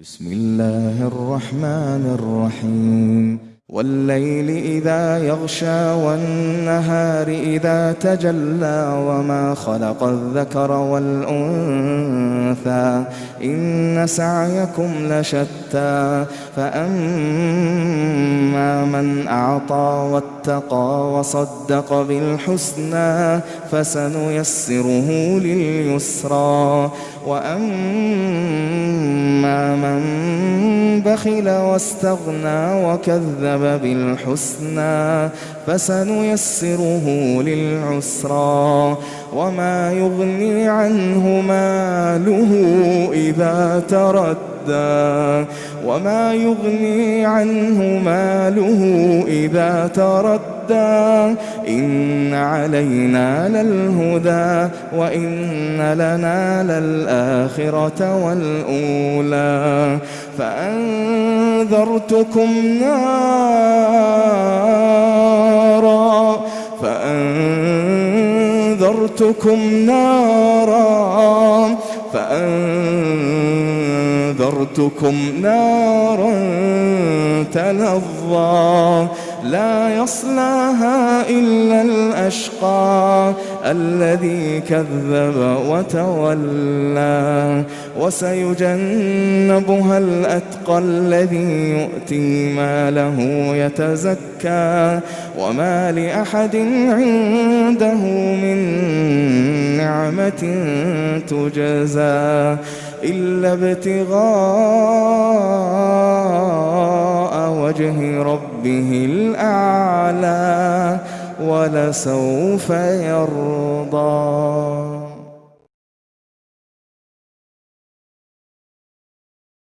بسم الله الرحمن الرحيم والليل إذا يغشى والنهار إذا تجلى وما خلق الذكر والأنثى إن سعيكم لشتى فأما من أعطى واتقى وصدق بالحسنى فسنيسره لليسرى وأما بخل واستغنى وكذب بالحسنى فسنيسره للعسرى وما يغني عنه ماله إذا تردى وما يغني عنه ماله إذا تردى إن علينا للهدى وإن لنا للآخرة والأولى فأنذرتكم نارا فأنذرتكم نارا فأنذرتكم نارا تلظى لا يصلاها إلا الأشقى الذي كذب وتولى وسيجنبها الأتقى الذي يؤتي ماله يتزكى وما لأحد عنده من نعمة تجزى إلا ابتغاء وجه ربه الأعلى ولسوف يرضى.